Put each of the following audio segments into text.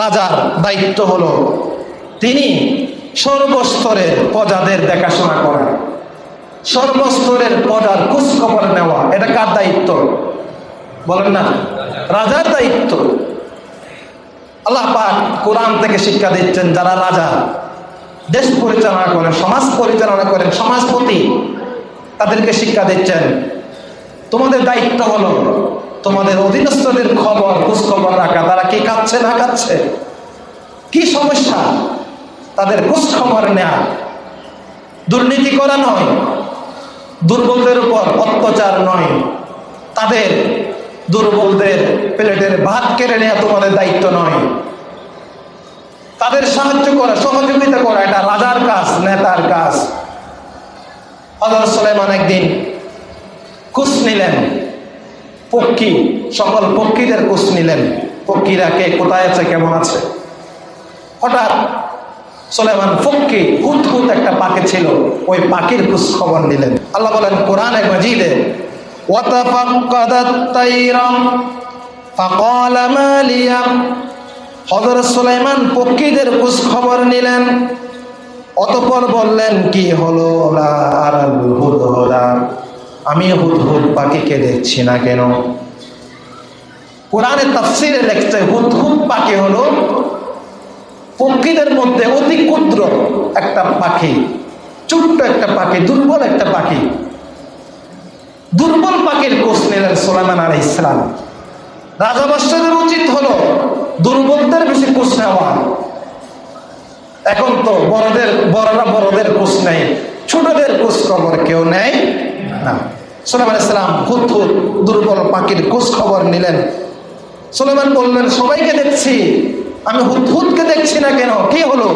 রাজার দায়িত্ব হলো তিনি সর্বস্তরের প্রজাদের দেখাশোনা করা। সর্বস্তরের প্রজার খোঁজখবর নেওয়া, এটা কার দায়িত্ব? বলেন না, রাজার দায়িত্ব। আল্লাহ পাক কোরআন থেকে শিক্ষা দিচ্ছেন, যারা রাজা, দেশ পরিচালনা করেন, সমাজ পরিচালনা করেন, সমাজপতি, তাদেরকে শিক্ষা দিচ্ছেন। তোমাদের দায়িত্ব হলো তোমাদের অধীনস্থদের খবর খোঁজ খবর রাখা। তারা কি খাচ্ছে না খাচ্ছে কি সমস্যা? তাদের খোঁজ খবর নেয়া। দুর্নীতি করা নয়, দুর্বলদের উপর অত্যাচার নয়। তাদের দুর্বলদের প্লেটের ভাত কেড়ে নেওয়া তোমাদের দায়িত্ব নয়। তাদের সাহায্য করা, সহযোগিতা করা, এটা রাজার কাজ, নেতার কাজ। হজরত সুলাইমান একদিন কুস নিলেন। পক্ষী, সকল পক্ষীদের কোষ নিলেন। পক্ষীরা কে? কোথায় আছে? কেমন আছে? হঠাৎ সোলেমান ফক্কি হুতহুত একটা পাখি ছিল, ওই পাখির খোঁজ খবর নিলেন। আল্লাহ বলেন, কোরআনে মজিদে হজরত সুলাইমান পক্ষীদের খোঁজ খবর নিলেন, অতপর বললেন, কি হলো? ওরা আর আমি হুদহুদ পাখিকে দেখছি না কেন? কোরআনে তাফসিরে লেখছে হুদহুদ পাখি হলো পক্ষীদের মধ্যে অতি ক্ষুদ্র একটা পাখি, ছোট্ট একটা পাখি, দুর্বল একটা পাখি। দুর্বল পাখির কোষ নিলেন সোলাইমান আলাই ইসলাম রাজা বাদশাহের উচিত হলো দুর্বলদের বেশি কোষ নেওয়া। এখন তো বড়দের, বড়রা বড়দের কোষ নেই ছোটদের কোষ খবর কেউ নেয়। না। সোলাইমান ইসলাম হুত হুত দুর্বল পাখির কোষ খবর নিলেন। সোলেমান বললেন, সবাইকে দেখছি। আমি হুত হুতকে দেখছি না কেন? কি হলো?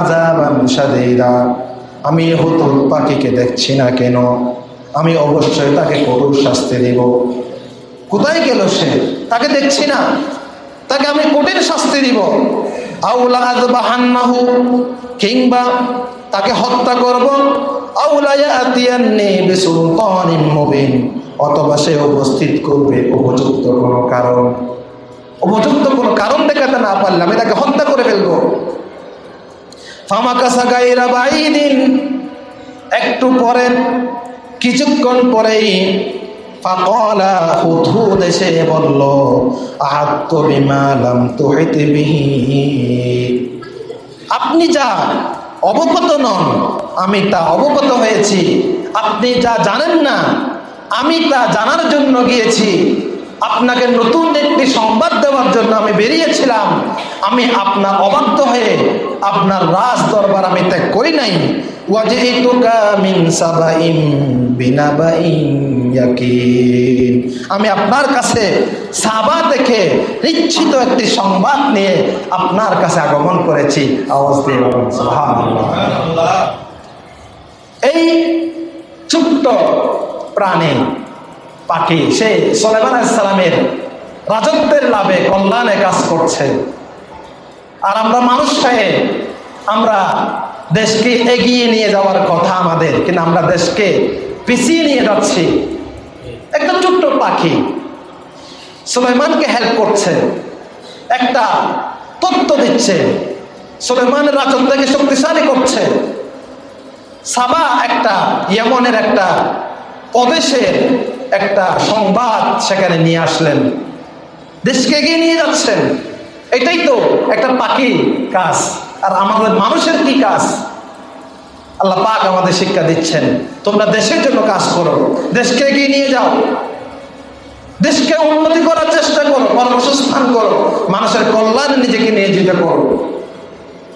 আযাবান শাদীদা আমি হুত হুত পাখিকে দেখছি না কেন? আমি অবশ্যই তাকে কঠোর শাস্তি দেব। কোথায় গেল সে? তাকে দেখছি না। তাকে আমি কঠিন শাস্তি দিব। আউলা কিংবা তাকে হত্যা করব। অথবা সে উপস্থিত করবে উপযুক্ত কোনো কারণ। উপযুক্ত কোনো কারণ দেখাতে না পারলে আমি তাকে হত্যা করে ফেলব। একটু পরে কিছুক্ষণ পরেই বলল আপনি যা অবগত নন, আমি তা অবগত হয়েছি। আপনি যা জানেন না, আমি তা জানার জন্য গিয়েছি। আপনাকে নতুন একটি সংবাদ দেওয়ার জন্য আমি বেরিয়েছিলাম। আমি আপনার অবাধ্য হয়ে আপনার রাজ দরবার আমি ত্যাগ করি নাই। আমি আপনার কাছে সাবা দেখে নিশ্চিত একটি সংবাদ নিয়ে আপনার কাছে আগমন করেছি। এই ছোট্ট প্রাণী, পাখি, সে সোলেমান সালামের রাজত্বের লাভে কল্যাণে কাজ করছে। আর আমরা মানুষ হয়ে আমরা দেশকে এগিয়ে নিয়ে যাওয়ার কথা আমাদের, কিন্তু আমরা দেশকে পিছিয়ে নিয়ে যাচ্ছি। একটা ছোট্ট পাখি সুলাইমানকে হেল্প করছে। একটা তত্ত্ব দিচ্ছে। সুলাইমানের রাজত্বকে শক্তিশালী করছে। সাবা একটা ইয়েমনের একটা প্রদেশের একটা সংবাদ সেখানে নিয়ে আসলেন। দেশকে এগিয়ে নিয়ে যাচ্ছেন। এটাই তো একটা পাখি কাজ। আর আমাদের মানুষের কি কাজ? আল্লাহ পাক আমাদের শিক্ষা দিচ্ছেন। তোমরা দেশের জন্য কাজ করো। দেশকে এগিয়ে নিয়ে যাও। দেশকে উন্নতি করার চেষ্টা করো, কর্মসংস্থান করো, মানুষের কল্যাণে নিজেকে নিয়োজিত করো।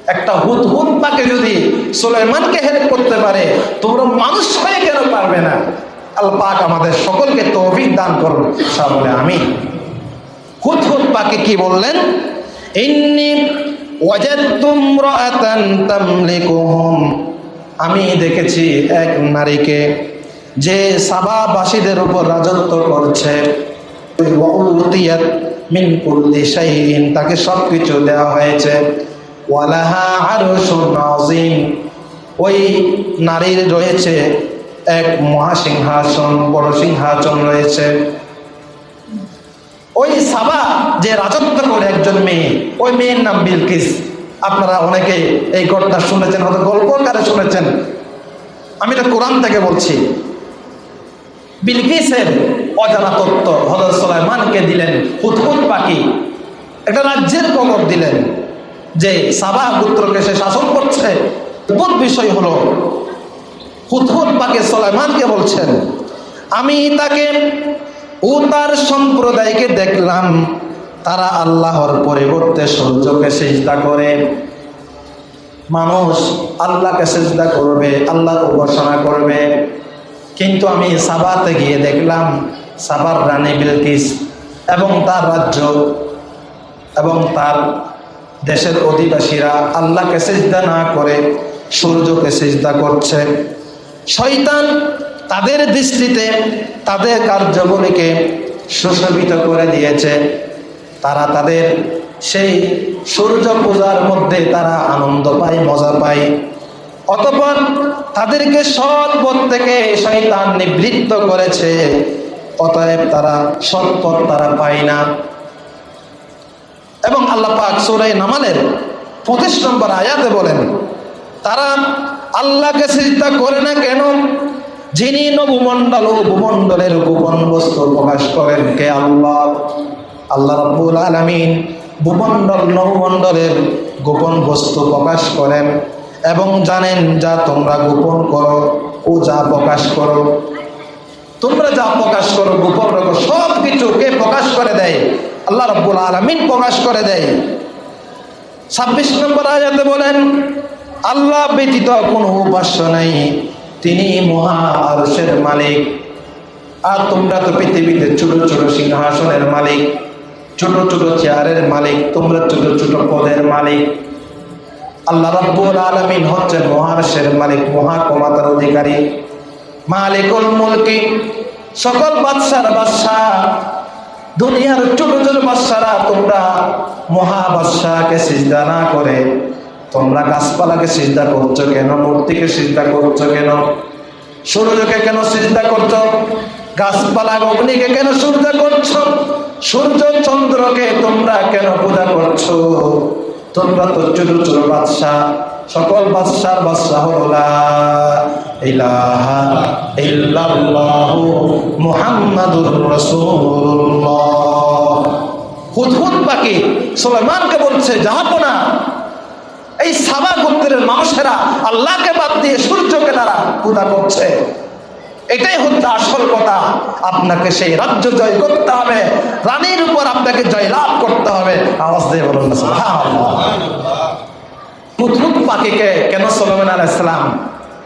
একটা হুত হুত পাকে যদি সুলাইমানকে হেল্প করতে পারে, তোমরা মানুষ হয়ে কেন পারবে না? আল্লাহ পাক আমাদের সকলকে তৌফিক দান করুন। সামনে আমি হুত হুত পাকে কি বললেন? ইন্নি ওয়াজাদতুম রাআতান তামলিকুহুম। আমি দেখেছি এক নারীকে যে সাবাবাসীদের উপর রাজত্ব করছে। তাকে সব কিছু দেওয়া হয়েছে ওই নারীর রয়েছে এক মহাসিংহাসন, বড় সিংহাসন রয়েছে। ওই সাবা যে রাজত্ব করে একজন মেয়ে, ওই মেয়ের নাম বিলকিস। আপনারা অনেকে এই ঘটনা শুনেছেন, হয়তো গল্প আকারে শুনেছেন। আমি এটা কোরআন থেকে বলছি। বিলকিসের অজানা তত্ত্ব হজরত সালাইমানকে দিলেন হুতহুত পাখি। একটা রাজ্যের খবর দিলেন যে সাবা পুত্রকে সে শাসন করছে। অদ্ভুত বিষয় হলো হুতহুত পাখি সালাইমানকে বলছেন, আমি তাকে ও তার সম্প্রদায়কে দেখলাম। তারা আল্লাহর পরিবর্তে সূর্যকে সেজদা করে। মানুষ আল্লাহকে সেজদা করবে, আল্লাহর উপাসনা করবে। কিন্তু আমি সাবাতে গিয়ে দেখলাম, সাবার রানী বিলকিস এবং তার রাজ্য এবং তার দেশের অধিবাসীরা আল্লাহকে সেজদা না করে সূর্যকে সেজদা করছে। শয়তান তাদের দৃষ্টিতে তাদের কার্যগুলিকে সুশোভিত করে দিয়েছে। তারা তাদের সেই সূর্য পূজার মধ্যে তারা আনন্দ পায়, মজা পায়। অতপর তাদেরকে সৎ পথ থেকে শয়তান নিবৃত্ত করেছে, অতএব তারা সৎ পথ তারা পায় না। এবং আল্লাহ পাক সুরাই নামালের পঁচিশ নম্বর আয়াতে বলেন, তারা আল্লাহকে চিন্তা করে না কেন? যিনি নবমণ্ডল ও ভূমণ্ডলের গোপন বস্তু প্রকাশ করেন কে আল্লাহ? আল্লাহ রব্বুল আলমিন ভূমণ্ডল নবমণ্ডলের গোপন বস্তু প্রকাশ করেন এবং জানেন যা তোমরা গোপন করো ও যা প্রকাশ করো। তোমরা যা প্রকাশ করো, গোপন রাখো সব কিছু কে প্রকাশ করে দেয়? আল্লাহ রব্বুল আলমিন প্রকাশ করে দেয়। ছাব্বিশ নম্বর আয়াতে বলেন, আল্লাহ ব্যতীত কোনো উপাস্য নাই, তিনি মহা আরশের মালিক। আর তোমরা তো পৃথিবীতে ছোট ছোট সিংহাসনের মালিক। ছোট ছোট চেয়ারের মালিক, তোমরা ছোট ছোট পদের মালিক। আল্লাহ রাব্বুল আলামিন হচ্ছেন মহারশের মালিক মহাক্ষমতার অধিকারী। মালিকুল মুলকি, সকল বাদশার বাদশাহ, দুনিয়ার ছোট ছোট বাদশারা তোমরা মহা বাদশাহকে সিজদা না করে, তোমরা গাছপালাকে সিজদা করছ কেন? মূর্তিকে সিজদা করছ কেন? সূর্যকে কেন সিজদা করছ? গাছপালা অগ্নিকে কেন সূর্য করছ? সূর্য চন্দ্রকে তোমরা কেন পূজা করছ? তোমরা তো ছোট ছোট বাদশাহ সকল বাদশার বাদশাহ বলছে এই মানুষেরা আল্লাহকে বাদ দিয়ে সূর্যকে তারা পূজা করছে। এটাই হচ্ছে আসল কথা। আপনাকে সেই রাজ্য জয় করতে হবে। রানীর উপর আপনাকে জয় লাভ করতে হবে। আওয়াজ দিয়ে বলুন সুবহানাল্লাহ। পাখিকে কেন সোলামান আলাহ ইসলাম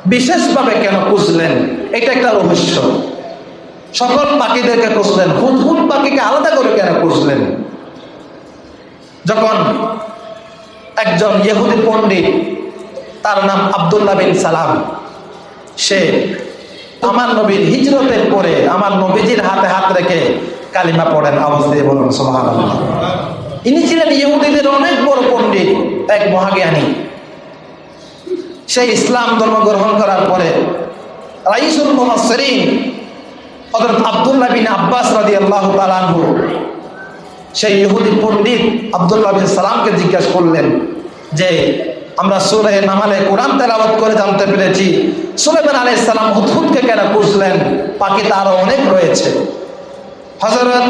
বিশেষভাবে কেন খুঁজলেন? এটা একটা রহস্য। সকল পাখিদেরকে খুঁজলেন। হুদহুদ পাখিকে আলাদা করে কেন খুঁজলেন? যখন একজন ইহুদি পণ্ডিত, তার নাম আবদুল্লাহ বিন সালাম, সে আমার নবীর হিজরতের পরে আমার নবীজির হাতে হাত রেখে কালিমা পড়েন, আওয়াজ দিয়ে বলুন সোহান ইনি ছিলেন ইহুদিদের অনেক বড় পণ্ডিত, এক মহাজ্ঞানী। সেই ইসলাম ধর্ম গ্রহণ করার পরে রাইসুল মুহাসসিরিন হযরত আব্দুল্লাহ বিন আব্বাস রাদিয়াল্লাহু তাআলা আনহু সেই ইহুদি পণ্ডিত আব্দুল্লাহ বিন সালামকে জিজ্ঞাসা করলেন যে আমরা সুরে নামালে কোরআন তেলাওয়াত করে জানতে পেরেছি সুলেমান আলাইহিস সালাম হুদহুদকে কেন খুঁজলেন? পাখি তো আরও অনেক রয়েছে। হযরত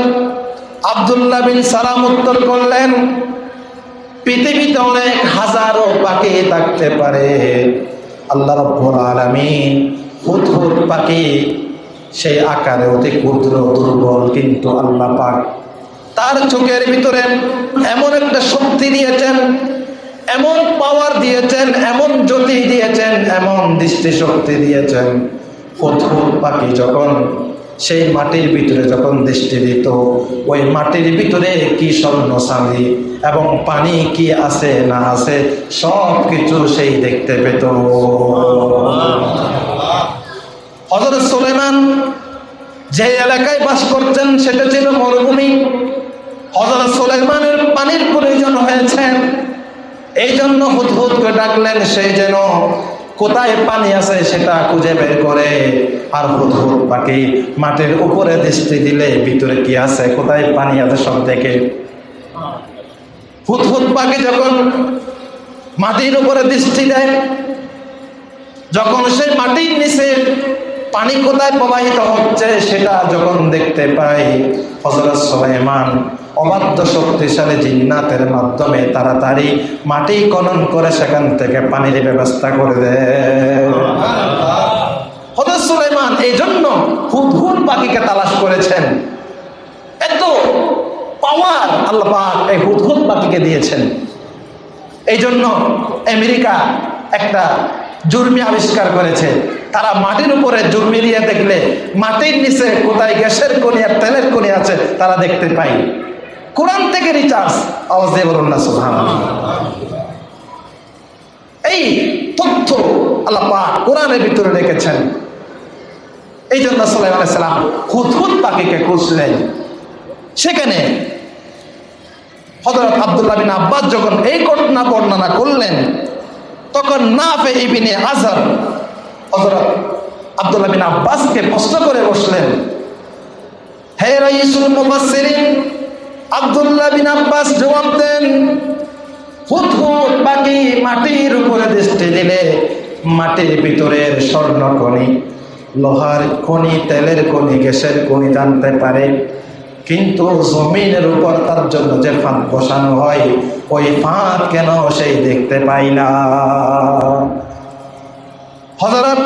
আব্দুল্লাহ বিন সালাম উত্তর করলেন, পৃথিবীতে অনেক হাজারো পাখি থাকতে পারে। আল্লাহ রব্বুল আলামিন হুদহুদ পাখি, সেই আকারে অতি ক্ষুদ্র, দুর্বল, কিন্তু আল্লাহ পাক তার চোখের ভিতরে এমন একটা শক্তি দিয়েছেন এমন পাওয়ার দিয়েছেন, এমন জ্যোতি দিয়েছেন, এমন দৃষ্টি শক্তি দিয়েছেন। হুদহুদ পাখি যখন সেই মাটির ভিতরে যখন দৃষ্টি দিত, ওই মাটির ভিতরে কি স্বর্ণ সালি এবং পানি কি আছে না আছে সব কিছু সেই দেখতে পেত। হজরত সুলেমান যে এলাকায় বাস করছেন সেটা ছিল মরুভূমি। হজরত সুলেমানের পানির প্রয়োজন হয়েছে। এই জন্য হুদহুদকে ডাকলেন সেই যেন কোথায় পানি আছে সেটা খুঁজে বের করে। আর হুদহুদ পাখি মাটির উপরে দৃষ্টি দিলে ভিতরে কি আছে, কোথায় পানি আছে সব দেখে। হুদহুদ পাখি যখন মাটির উপরে দৃষ্টি দেয়, যখন সেই মাটির নিচে পানি কোথায় প্রবাহিত হচ্ছে সেটা যখন দেখতে পাই হজরত সুলাইমান অবাধ্য শক্তিশালী জিন্নাতের মাধ্যমে তাড়াতাড়ি মাটি খনন করে সেখান থেকে পানির ব্যবস্থা করে দেয়। হজরত সুলাইমান এই জন্য হুদহুদ পাখিকে তালাশ করেছেন। এত পাওয়ার আল্লাহ পাক এই হুদহুদ পাখিকে দিয়েছেন। এই জন্য আমেরিকা একটা জুর্মি আবিষ্কার করেছে। তারা মাটির উপরে দিয়ে দেখলে, মাটির নিচে কোথায় গ্যাসের কোনি আর তেলের কোনি আছে, তারা দেখতে পাই কোরআন থেকে রিচার্জ আওয়াজ বলুন না সুহান এই তথ্য আল্লাহ পাক কোরআনের ভিতরে রেখেছেন। এই জন্য সাল্লাহ আলাইসাল্লাম হুদহুদ পাখিকে খুঁজলেন সেখানে হজরত আবদুল্লাহ বিন আব্বাস যখন এই ঘটনা বর্ণনা করলেন, তখন না পে ইবিনে আজহার হজরত আবদুল্লাহ বিন আব্বাসকে প্রশ্ন করে বসলেন, হে রাইসুল মুফাসসিরিন, আবদুল্লাহ বিন আব্বাস জবাব দেন হুদহুদ বাকি মাটির উপরে দৃষ্টি দিলে মাটির ভিতরের স্বর্ণকণি লোহার খনি, তেলের খনি, গ্যাসের খনি জানতে পারে। কিন্তু জমিনের উপর তার জন্য যে ফাঁদ বসানো হয়, ওই ফাঁদ কেন সেই দেখতে পাই না? হজরত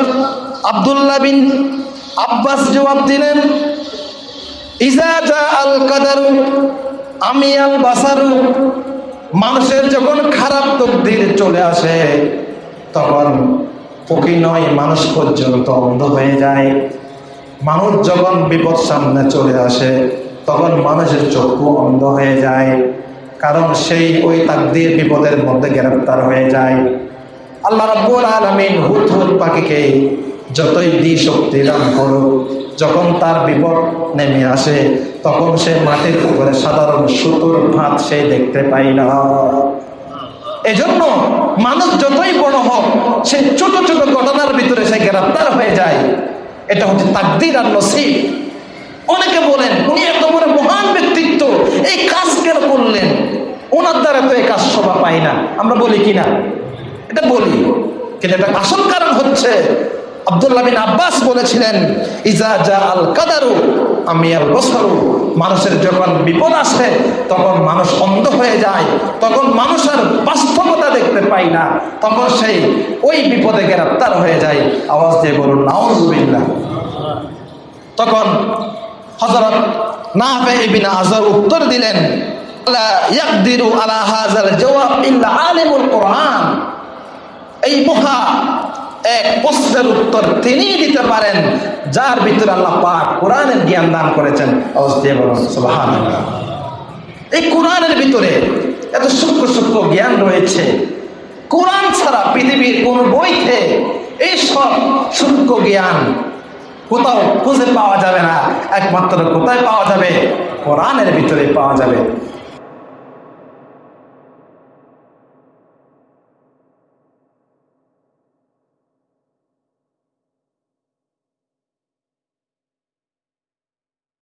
আবদুল্লাহ বিন আব্বাস জবাব দিলেন ইজা আল কাদারু, আমি আল বাসারু। মানুষের যখন খারাপ তকদির চলে আসে, তখন পকি নয়, মানুষ পর্যন্ত অন্ধ হয়ে যায়। মানুষ যখন বিপদ সামনে চলে আসে, তখন মানুষের চক্ষু অন্ধ হয়ে যায়, কারণ সেই ওই তাকদির বিপদের মধ্যে গ্রেফতার হয়ে যায়। আল্লাহ রাব্বুল আলামিন হুদ হুদ পাখিকে যতই দি শক্তি দান করুক, যখন তার বিপদ নেমে আসে, তখন সে মাটির উপরে সাধারণ সুতোর ভাত সে দেখতে পাই না। এজন্য মানুষ যতই বড় হোক, সে ছোট ছোট ঘটনার ভিতরে সে গ্রেফতার হয়ে যায়। এটা হচ্ছে তাকদির আর নসিব। অনেকে বলেন, উনি এত বড় মহান ব্যক্তিত্ব, এই কাজ কেন করলেন? ওনার দ্বারা তো এই কাজ শোভা পাই না। আমরা বলি কি না এটা বলি, কিন্তু এটা আসল কারণ হচ্ছে, আব্দুল্লাহ বিন আব্বাস বলেছিলেন, ইজা জা আল কাদারু, আমি আল বসরু। মানুষের যখন বিপদ আসে, তখন মানুষ অন্ধ হয়ে যায়, তখন মানুষের বাস্তবতা দেখতে পাই না, তখন সেই ওই বিপদে গ্রেপ্তার হয়ে যায়। আওয়াজ দিয়ে বলুন, নাউজুবিল্লাহ। তখন হজরত না ইবিন আজর উত্তর দিলেন, লা ইয়াকদিরু আলা হাযাল জওয়াব ইল্লা আলিমুল কোরআন। এই মহা এক প্রশ্নের উত্তর তিনিই দিতে পারেন, যার ভিতরে আল্লাহ পাক কোরআনের জ্ঞান দান করেছেন। এই কোরআনের ভিতরে এত সূক্ষ্ম সূক্ষ্ম জ্ঞান রয়েছে। কোরআন ছাড়া পৃথিবীর কোন বইতে এই সব সূক্ষ্ম জ্ঞান কোথাও খুঁজে পাওয়া যাবে না। একমাত্র কোথায় পাওয়া যাবে? কোরআনের ভিতরে পাওয়া যাবে।